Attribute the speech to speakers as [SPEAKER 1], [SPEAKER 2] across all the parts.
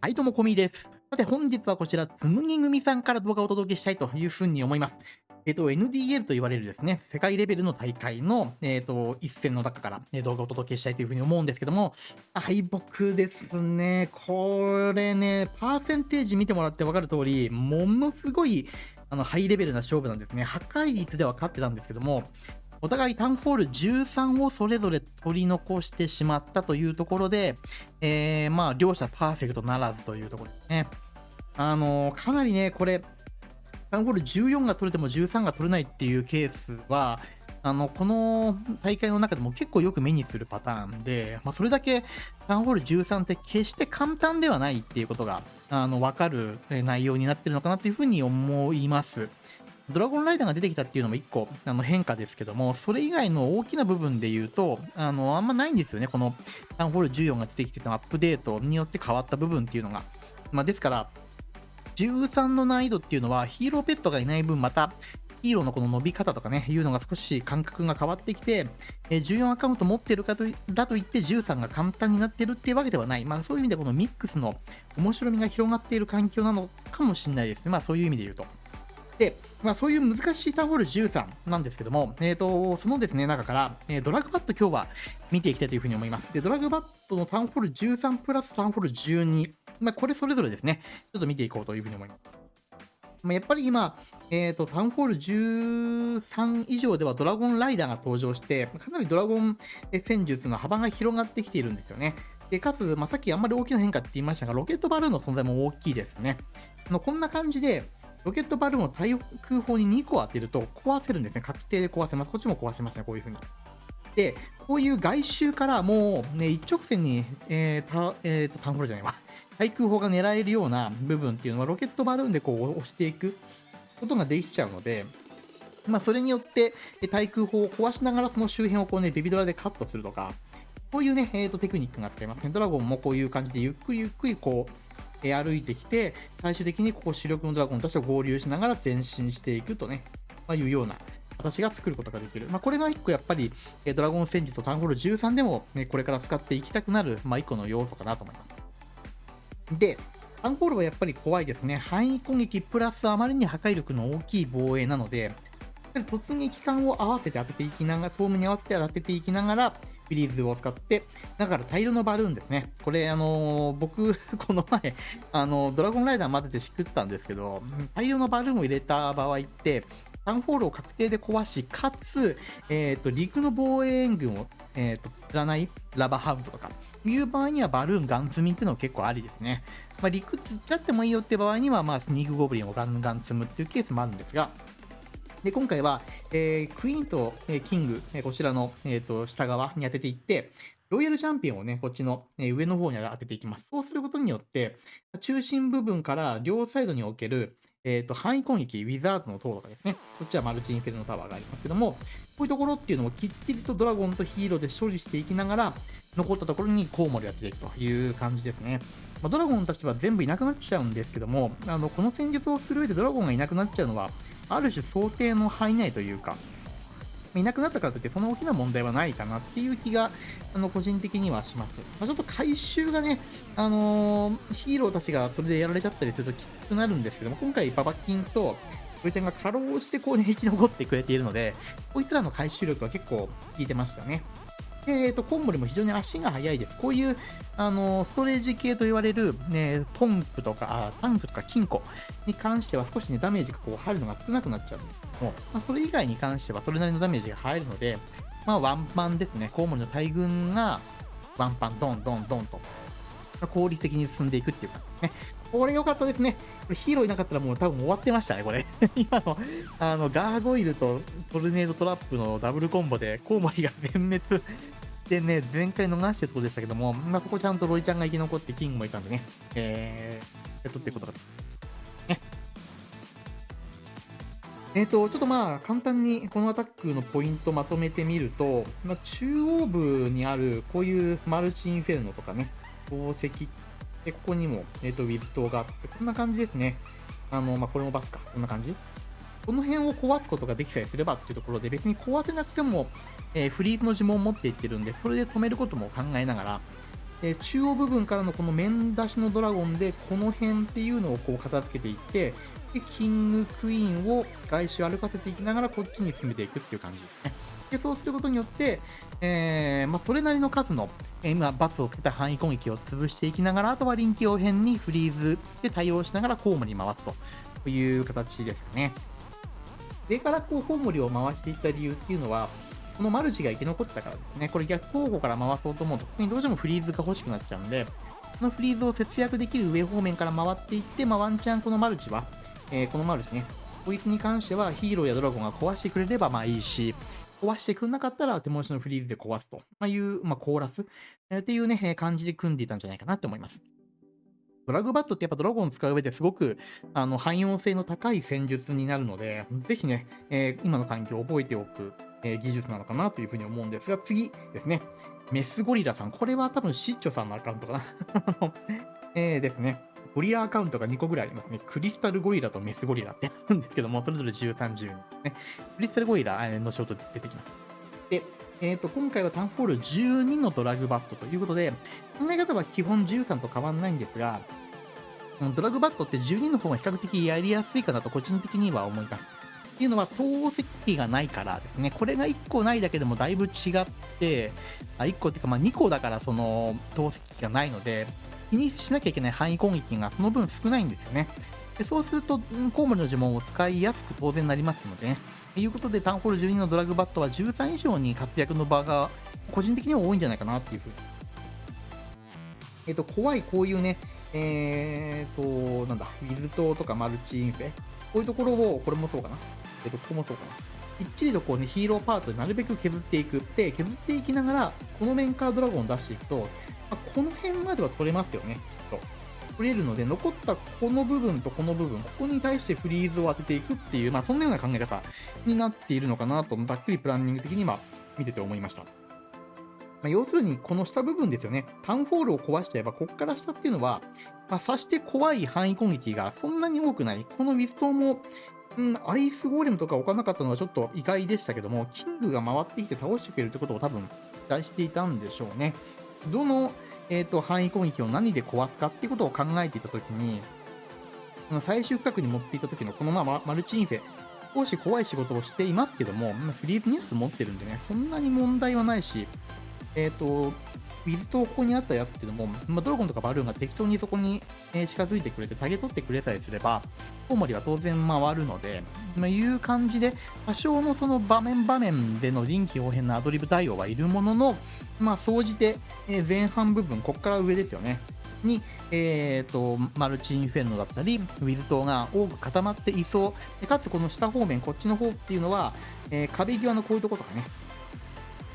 [SPEAKER 1] はい、どうも、こみです。さて、本日はこちら、つむぎ組さんから動画をお届けしたいというふうに思います。えっ、と、NDL と言われるですね、世界レベルの大会の、えっ、と、一戦の中から、え動画をお届けしたいというふうに思うんですけども、敗北ですね。これね、パーセンテージ見てもらって分かる通り、ものすごい、あの、ハイレベルな勝負なんですね。破壊率では勝ってたんですけども、お互いタウンホール13をそれぞれ取り残してしまったというところで、えー、まあ、両者パーフェクトならずというところですね。あのー、かなりね、これ、タウンホール14が取れても13が取れないっていうケースは、あの、この大会の中でも結構よく目にするパターンで、まあ、それだけタウンホール13って決して簡単ではないっていうことが、あの、わかる内容になってるのかなっていうふうに思います。ドラゴンライダーが出てきたっていうのも一個あの変化ですけども、それ以外の大きな部分で言うと、あの、あんまないんですよね。このタウンホール14が出てきてたアップデートによって変わった部分っていうのが。まあ、ですから、13の難易度っていうのはヒーローペットがいない分またヒーローのこの伸び方とかね、いうのが少し感覚が変わってきて、え14アカウント持ってるかとだといって13が簡単になってるっていうわけではない。まあそういう意味でこのミックスの面白みが広がっている環境なのかもしれないですね。まあそういう意味で言うと。で、まあ、そういう難しいタウンホール13なんですけども、えーと、そのですね、中から、えー、ドラッグバット今日は見ていきたいというふうに思います。で、ドラッグバットのタウンホール13プラスタウンホール12、まあ、これそれぞれですね、ちょっと見ていこうというふうに思います。まあ、やっぱり今、えーと、タウンホール13以上ではドラゴンライダーが登場して、かなりドラゴン戦術の幅が広がってきているんですよね。で、かつ、まあ、さっきあんまり大きな変化って言いましたが、ロケットバルーンの存在も大きいですね。のこんな感じで、ロケットバルーンを対空砲に2個当てると壊せるんですね。確定で壊せます。こっちも壊せますね、こういう風に。で、こういう外周からもう、ね、一直線に、えー、た、えー、と、タンホールじゃないわ。対空砲が狙えるような部分っていうのは、ロケットバルーンでこう押していくことができちゃうので、まあ、それによって、対空砲を壊しながら、その周辺をこうね、ベビドラでカットするとか、こういうね、えー、とテクニックが使えますね。ドラゴンもこういう感じでゆっくりゆっくりこう、え歩いてきて、最終的にここ主力のドラゴンたちと合流しながら前進していくとね、まあ、いうような形が作ることができる。まあ、これが一個やっぱり、えドラゴン戦術とタウンホール13でも、ね、これから使っていきたくなる、まあ、一個の要素かなと思います。で、タウンホールはやっぱり怖いですね。範囲攻撃プラスあまりに破壊力の大きい防衛なので、突撃艦を合わせて当てていきながら、遠目に合わせて当てていきながら、フィリーズを使って、だから大量のバルーンですね。これ、あのー、僕、この前、あのー、ドラゴンライダー混ぜてしくったんですけど、大量のバルーンを入れた場合って、タウンホールを確定で壊し、かつ、えっ、ー、と、陸の防衛援軍を、えっ、と、釣らないラバーハウンドとか、いう場合にはバルーンガン積みっていうのは結構ありですね。まあ、陸釣っちゃってもいいよって場合には、まあ、スニークゴブリンをガンガン積むっていうケースもあるんですが、で、今回は、えー、クイーンと、えー、キング、えー、こちらの、えーと、下側に当てていって、ロイヤルチャンピオンをね、こっちの、え上の方に当てていきます。そうすることによって、中心部分から両サイドにおける、えっ、ー、と、範囲攻撃、ウィザードの塔とかですね。こっちはマルチインフェルノタワーがありますけども、こういうところっていうのもきっちりとドラゴンとヒーローで処理していきながら、残ったところにコウモリをやっていくという感じですね。まあ、ドラゴンたちは全部いなくなっちゃうんですけども、あの、この戦術をする上でドラゴンがいなくなっちゃうのは、ある種想定の範囲内というか、いなくなったからといってその大きな問題はないかなっていう気が、あの、個人的にはします。まあ、ちょっと回収がね、あのー、ヒーローたちがそれでやられちゃったりするときつくなるんですけども、今回ババキンと、こいちゃんが過労してこうね、生き残ってくれているので、こいつらの回収力は結構効いてましたね。で、えっ、ー、と、コンボリも非常に足が速いです。こういう、あの、ストレージ系と言われる、ね、ポンプとか、タンクとか金庫に関しては少しね、ダメージがこう入るのが少なくなっちゃうんですけども、まあ、それ以外に関してはそれなりのダメージが入るので、まあ、ワンパンですね。コウモリの大群が、ワンパン、ドンドンドンと、効率的に進んでいくっていうかね。これ良かったですね。これヒーローいなかったらもう多分終わってましたね、これ。今の、あの、ガーゴイルとトルネードトラップのダブルコンボでコウモリが全滅でね、前回逃してるところでしたけども、まあ、ここちゃんとロイちゃんが生き残ってキングもいたんでね、えー、やっとってことだね。えっ、ー、と、ちょっとまあ、簡単にこのアタックのポイントまとめてみると、まあ、中央部にあるこういうマルチインフェルノとかね、宝石で、ここにも、えっ、ー、と、ウィズ島があって、こんな感じですね。あの、まあ、これもバスか。こんな感じ。この辺を壊すことができさえすればっていうところで、別に壊せなくても、えー、フリーズの呪文を持っていってるんで、それで止めることも考えながら、え中央部分からのこの面出しのドラゴンで、この辺っていうのをこう片付けていって、で、キングクイーンを外周歩かせていきながらこっちに進めていくっていう感じですね。で、そうすることによって、えー、まあ、それなりの数の、えー、今、罰をつけた範囲攻撃を潰していきながら、あとは臨機応変にフリーズで対応しながらコウモリ回すという形ですかね。上からこうコウモリを回していった理由っていうのは、このマルチが生き残ってたからですね。これ逆方向から回そうと思うと、ここにどうしてもフリーズが欲しくなっちゃうんで、このフリーズを節約できる上方面から回っていって、まあ、ワンチャンこのマルチは、えー、このマルチね、こいつに関してはヒーローやドラゴンが壊してくれればまあいいし、壊してくんなかったら手持ちのフリーズで壊すという、まあ、コーラス、えー、っていうね、感じで組んでいたんじゃないかなって思います。ドラグバットってやっぱドラゴン使う上ですごくあの汎用性の高い戦術になるので、ぜひね、えー、今の環境を覚えておく、えー、技術なのかなというふうに思うんですが、次ですね。メスゴリラさん。これは多分シッチョさんのアカウントかな。えーですね。ゴリラアカウントが2個ぐらいありますね。クリスタルゴリラとメスゴリラってあるんですけども、それぞれ13、12ね。クリスタルゴリラ、のショート出てきます。で、えっ、ー、と、今回はタンホール12のドラグバットということで、考え方は基本13と変わんないんですが、ドラグバットって12の方が比較的やりやすいかなと個人的には思います。っていうのは、透析がないからですね。これが1個ないだけでもだいぶ違って、あ1個っていうか、まあ、2個だからその透析がないので、気にしなきゃいけない範囲攻撃がその分少ないんですよね。でそうすると、コウモリの呪文を使いやすく当然なりますのでね。ということで、タウンホール12のドラグバットは13以上に活躍の場が個人的には多いんじゃないかなっていうふうに。えっ、と、怖いこういうね、えっ、と、なんだ、ウィズ島とかマルチインフェ、こういうところを、これもそうかな。えっ、と、ここもそうかな。きっちりとこうね、ヒーローパートでなるべく削っていく。で、削っていきながら、この面からドラゴンを出していくと、まあ、この辺までは取れますよね、きっと。取れるので、残ったこの部分とこの部分、ここに対してフリーズを当てていくっていう、まあ、そんなような考え方になっているのかなと、ざっくりプランニング的には見てて思いました。まあ、要するに、この下部分ですよね。タウンホールを壊しちゃえば、ここから下っていうのは、まあ、さして怖い範囲攻撃がそんなに多くない。このウィズトも、うん、アイスゴーレムとか置かなかったのはちょっと意外でしたけども、キングが回ってきて倒してくれるってことを多分期待していたんでしょうね。どのえっ、ー、と、範囲攻撃を何で壊すかっていうことを考えていたときに、最終区画に持っていた時のこのままマルチインフェ、少し怖い仕事をしていますけども、フリーズニュース持ってるんでね、そんなに問題はないし、えっ、ー、と、ウィズとここにあったやつっていうのも、まあ、ドラゴンとかバルーンが適当にそこに、近づいてくれて、タゲ取ってくれさえすれば、コウモリは当然回るので、まあ、いう感じで、多少のその場面場面での臨機応変なアドリブ対応はいるものの、まあ、総じて、え前半部分、ここから上ですよね。に、えーと、マルチインフェルノだったり、ウィズ島が多く固まっていそう。かつ、この下方面、こっちの方っていうのは、えー、壁際のこういうところとかね、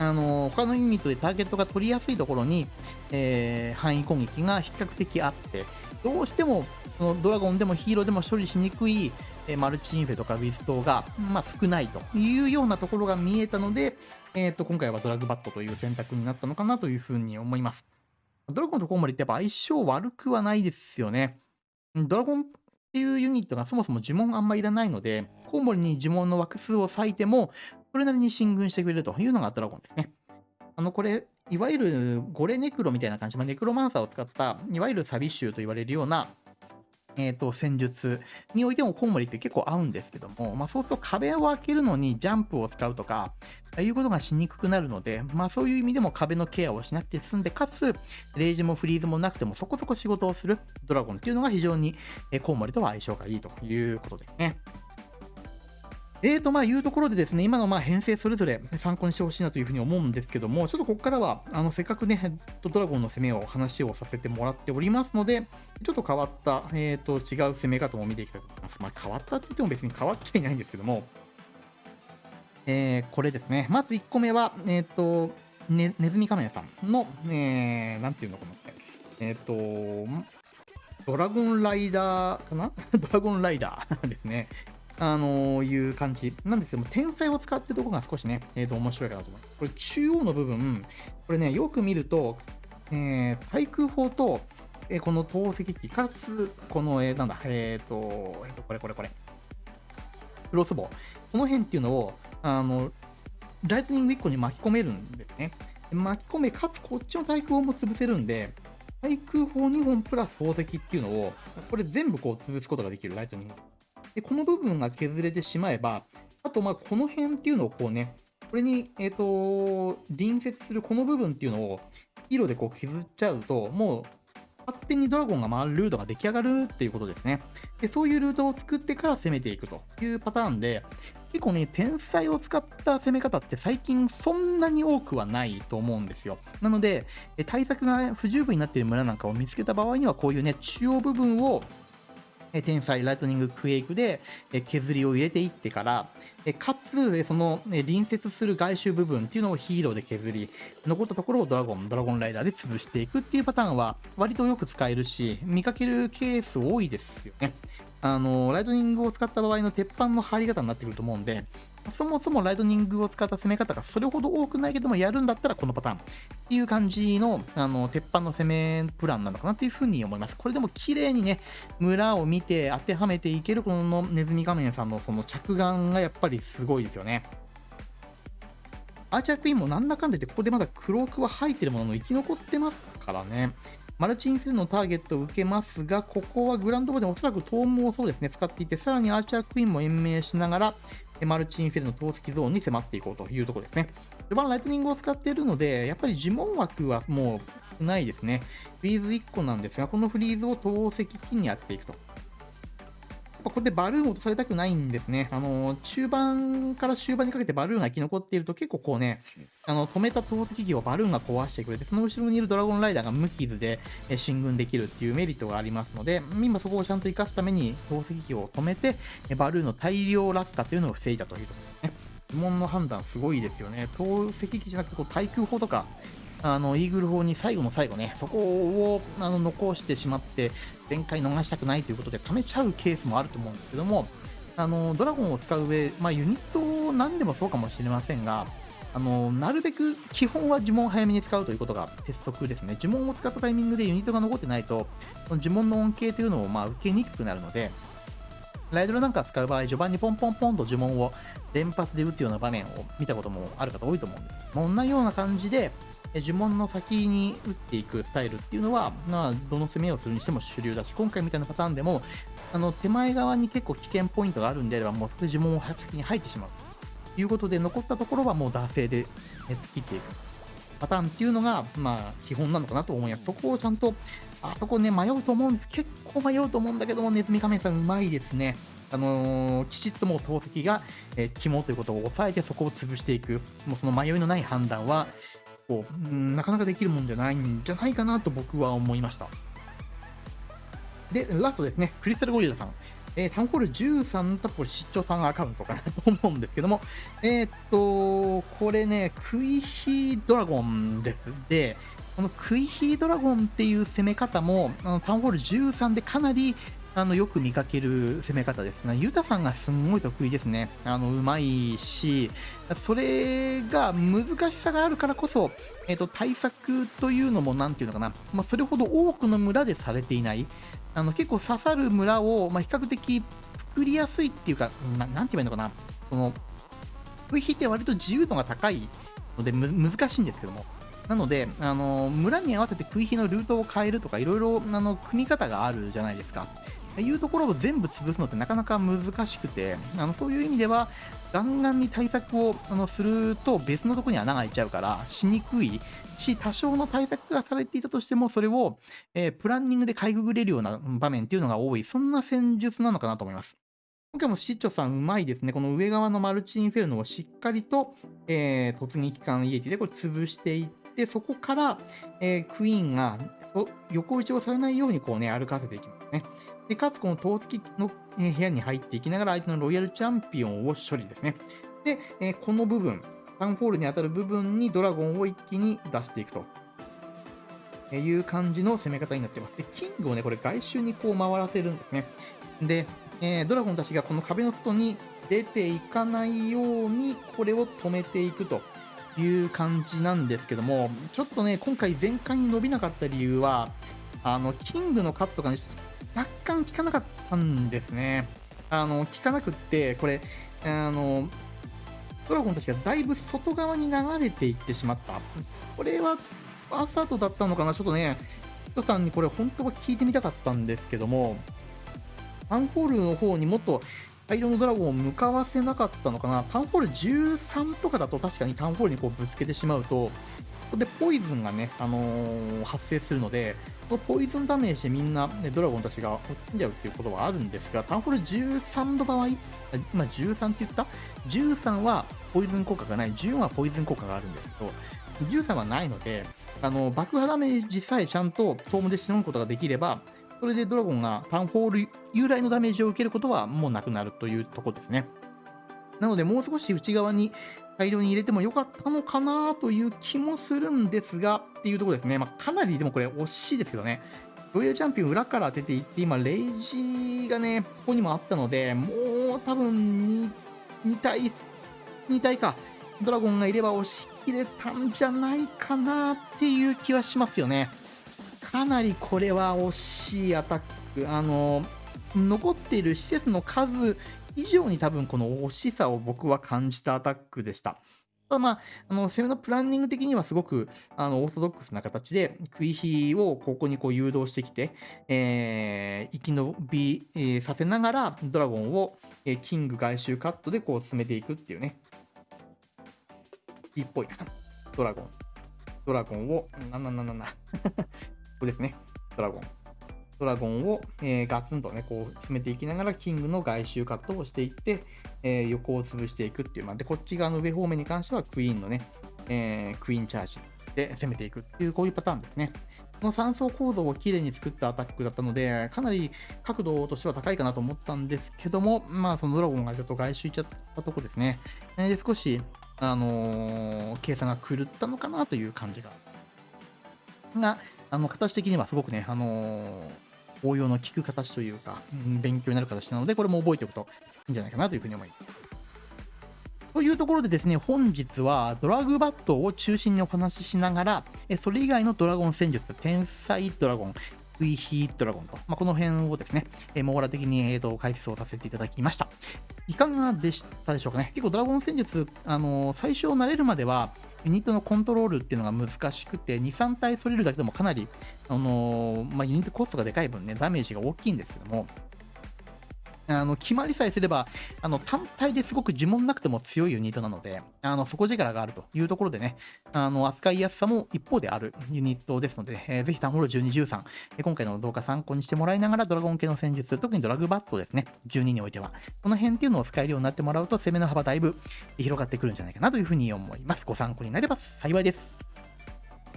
[SPEAKER 1] あの他のユニットでターゲットが取りやすいところに、えー、範囲攻撃が比較的あって、どうしてもそのドラゴンでもヒーローでも処理しにくい、えー、マルチインフェとかウィズ島が、まあ、少ないというようなところが見えたので、えーと、今回はドラグバットという選択になったのかなというふうに思います。ドラゴンとコウモリってやっぱ相性悪くはないですよね。ドラゴンっていうユニットがそもそも呪文あんまいらないので、コウモリに呪文の枠数を割いても、それなりに進軍してくれるというのがドラゴンですね。あの、これ、いわゆるゴレネクロみたいな感じ、まあ、ネクロマンサーを使った、いわゆるサビ臭と言われるような、えっ、ー、と、戦術においてもコウモリって結構合うんですけども、まあ、そうすると壁を開けるのにジャンプを使うとか、あいうことがしにくくなるので、まあ、そういう意味でも壁のケアをしなくて済んで、かつ、レイジもフリーズもなくてもそこそこ仕事をするドラゴンっていうのが非常に、えコウモリとは相性がいいということですね。えーと、まあ、いうところでですね、今のまあ編成それぞれ参考にしてほしいなというふうに思うんですけども、ちょっとここからは、あの、せっかくね、ドラゴンの攻めを話をさせてもらっておりますので、ちょっと変わった、えーと、違う攻め方も見ていきたいと思います。まあ、変わったって言っても別に変わっちゃいないんですけども、えー、これですね。まず1個目は、えっ、ー、と、ね、ネズミ仮面さんの、えー、なんていうのかな。えっ、ー、と、ドラゴンライダーかな？ドラゴンライダーですね。あのー、いう感じなんですけども、天才を使ってるところが少しね、えっ、ー、と、面白いかなと思います。これ、中央の部分、これね、よく見ると、えー、対空砲と、えー、この投石機、かつ、この、えー、なんだ、えっ、ー、と、えっ、ー、と、これこれこれ、クロスボウ。この辺っていうのを、あの、ライトニング1個に巻き込めるんですね。巻き込め、かつこっちの対空砲も潰せるんで、対空砲2本プラス宝石っていうのを、これ全部こう潰すことができる、ライトニング。で、この部分が削れてしまえば、あとまあこの辺っていうのをこうね、これに、えっ、ー、と、隣接するこの部分っていうのを、色でこう削っちゃうと、もう勝手にドラゴンが回るルートが出来上がるっていうことですね。で、そういうルートを作ってから攻めていくというパターンで、結構ね、天才を使った攻め方って最近そんなに多くはないと思うんですよ。なので、対策が不十分になっている村なんかを見つけた場合には、こういうね、中央部分を天才ライトニングクエイクで削りを入れていってから、かつ、その隣接する外周部分っていうのをヒーローで削り、残ったところをドラゴン、ドラゴンライダーで潰していくっていうパターンは割とよく使えるし、見かけるケース多いですよね。あの、ライトニングを使った場合の鉄板の入り方になってくると思うんで、そもそもライトニングを使った攻め方がそれほど多くないけども、やるんだったらこのパターンっていう感じの、あの、鉄板の攻めプランなのかなっていうふうに思います。これでも綺麗にね、村を見て当てはめていけるこのネズミ仮面さんのその着眼がやっぱりすごいですよね。アーチャークイーンもなんだかんだ言って、ここでまだクロークは入ってるものの生き残ってますからね。マルチインフィルのターゲットを受けますが、ここはグランドボーでおそらくトームをそうですね、使っていて、さらにアーチャークイーンも延命しながら、マルチインフェルの透析ゾーンに迫っていこうというところですね。序盤ライトニングを使っているので、やっぱり呪文枠はもうないですね。フリーズ1個なんですが、このフリーズを透析機にやっていくと。っぱここでバルーン落とされたくないんですね。あの、中盤から終盤にかけてバルーンが生き残っていると結構こうね、あの、止めた投石機をバルーンが壊してくれて、その後ろにいるドラゴンライダーが無傷で進軍できるっていうメリットがありますので、今そこをちゃんと活かすために投石機を止めて、バルーンの大量落下というのを防いだというところですね。疑問の判断すごいですよね。投石機じゃなくてこう対空砲とか、あの、イーグル砲に最後の最後ね、そこをあの残してしまって、全開逃したくないということで、貯めちゃうケースもあると思うんですけども、あの、ドラゴンを使う上、まあ、ユニットを何でもそうかもしれませんが、あの、なるべく基本は呪文を早めに使うということが鉄則ですね。呪文を使ったタイミングでユニットが残ってないと、その呪文の恩恵というのをまあ受けにくくなるので、ライドルなんか使う場合、序盤にポンポンポンと呪文を連発で打つような場面を見たこともある方多いと思うんです。ま、同じような感じで、呪文の先に打っていくスタイルっていうのは、まあ、どの攻めをするにしても主流だし、今回みたいなパターンでも、あの手前側に結構危険ポイントがあるんであれば、もうそこで呪文を先に入ってしまうということで、残ったところはもう惰性で突っ切っていくパターンっていうのが、まあ、基本なのかなと思います。そこをちゃんと、あそこね、迷うと思うんです。結構迷うと思うんだけども、ネズミ仮面さんうまいですね。あのー、きちっともう投石が、えー、肝ということを抑えてそこを潰していく。もうその迷いのない判断は、こう、うん、なかなかできるもんじゃないんじゃないかなと僕は思いました。で、ラストですね、クリスタルゴリラさん。えー、タウンホール13とこれ、出張さんアカウントかなと思うんですけども、えー、っと、これね、クイヒードラゴンです。で、このクイヒードラゴンっていう攻め方も、あのタウンホール13でかなりあのよく見かける攻め方ですね。ユタさんがすんごい得意ですね。あのうまいし、それが難しさがあるからこそ、えーと、対策というのも、なんていうのかな、まあ、それほど多くの村でされていない、あの結構刺さる村を、まあ、比較的作りやすいっていうか、ななんて言えばいいのかな、その、VP って割と自由度が高いので難しいんですけども、なので、あの村に合わせて食い火のルートを変えるとか、いろいろあの組み方があるじゃないですか。いうところを全部潰すのってなかなか難しくて、あのそういう意味では、ガンガンに対策をあのすると別のとこに穴が開いちゃうから、しにくいし、多少の対策がされていたとしても、それを、えー、プランニングでかいくぐれるような場面っていうのが多い、そんな戦術なのかなと思います。今回もシッチョさんうまいですね。この上側のマルチインフェルノをしっかりと、えー、突撃艦イエティでこれ潰していって、そこから、えー、クイーンが横打ちをされないようにこうね、歩かせていきますね。で、かつこの投石の部屋に入っていきながら相手のロイヤルチャンピオンを処理ですね。で、えこの部分、タウンホールに当たる部分にドラゴンを一気に出していくと。いう感じの攻め方になってます。で、キングをね、これ外周にこう回らせるんですね。で、えー、ドラゴンたちがこの壁の外に出ていかないように、これを止めていくという感じなんですけども、ちょっとね、今回全開に伸びなかった理由は、あの、キングのカットがね、若干効かなかったんですね。あの、効かなくって、これ、あの、ドラゴンたちがだいぶ外側に流れていってしまった。これは、アサートだったのかな？ちょっとね、トさんにこれ本当は聞いてみたかったんですけども、タウンホールの方にもっと大量のドラゴンを向かわせなかったのかな？タウンホール13とかだと確かにタウンホールにこうぶつけてしまうと、こでポイズンがね、あのー、発生するので、このポイズンダメージでみんな、ね、ドラゴンたちが落ちんじゃうっていうことはあるんですが、タウンホール13の場合、今13って言った ?13 はポイズン効果がない、14はポイズン効果があるんですけど、13はないので、あの爆破ダメージさえちゃんとトームでしのぐことができれば、それでドラゴンがタウンホール由来のダメージを受けることはもうなくなるというとこですね。なので、もう少し内側に大量に入れてもよかったのかなという気もするんですが、っていうところですね。まあ、かなりでもこれ惜しいですけどね。ロイヤルチャンピオン裏から出ていって、今、レイジーがね、ここにもあったので、もう多分 2, 2体、2体か、ドラゴンがいれば押し切れたんじゃないかなっていう気はしますよね。かなりこれは惜しいアタック。あの、残っている施設の数以上に多分この惜しさを僕は感じたアタックでした。ただまあ、あの、攻めのプランニング的にはすごく、あの、オーソドックスな形で、食い火をここにこう誘導してきて、えー、生き延び、えー、させながら、ドラゴンを、えー、キング外周カットでこう進めていくっていうね。いいっぽい。ドラゴン。ドラゴンを、ななななな。ここですね。ドラゴン。ドラゴンを、えー、ガツンとね、こう詰めていきながら、キングの外周カットをしていって、えー、横を潰していくっていう、まあ、で、こっち側の上方面に関しては、クイーンのね、えー、クイーンチャージで攻めていくっていう、こういうパターンですね。この3層構造をきれいに作ったアタックだったので、かなり角度としては高いかなと思ったんですけども、まあ、そのドラゴンがちょっと外周いっちゃったとこですね。えで、少し、あの計算が狂ったのかなという感じが。が、あの、形的にはすごくね、あの応用の効く形というか、うん、勉強になる形なので、これも覚えておくといいんじゃないかなというふうに思います。というところでですね、本日はドラグバットを中心にお話ししながら、それ以外のドラゴン戦術、天才ドラゴン、ウィヒードラゴンと、まあ、この辺をですね、網羅的に、えーと解説をさせていただきました。いかがでしたでしょうかね？結構ドラゴン戦術、あの、最初慣れるまでは、ユニットのコントロールっていうのが難しくて、2、3体それるだけでもかなり、あのー、まあ、ユニットコストがでかい分ね、ダメージが大きいんですけども、あの、決まりさえすれば、あの、単体ですごく呪文なくても強いユニットなので、あの、底力があるというところでね、あの、扱いやすさも一方であるユニットですので、えー、ぜひタウンホール12、13、え今回の動画参考にしてもらいながら、ドラゴン系の戦術、特にドラグバットですね、12においては、この辺っていうのを使えるようになってもらうと、攻めの幅だいぶ広がってくるんじゃないかなというふうに思います。ご参考になれば幸いです。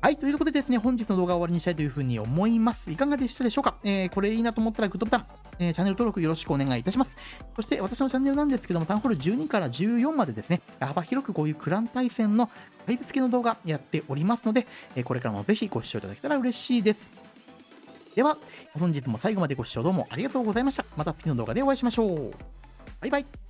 [SPEAKER 1] はい、ということでですね、本日の動画を終わりにしたいというふうに思います。いかがでしたでしょうか、えー、これいいなと思ったらグッドボタン、えー、チャンネル登録よろしくお願いいたします。そして私のチャンネルなんですけども、タウンホール12から14までですね、幅広くこういうクラン対戦の解説系の動画やっておりますので、え、これからもぜひご視聴いただけたら嬉しいです。では、本日も最後までご視聴どうもありがとうございました。また次の動画でお会いしましょう。バイバイ。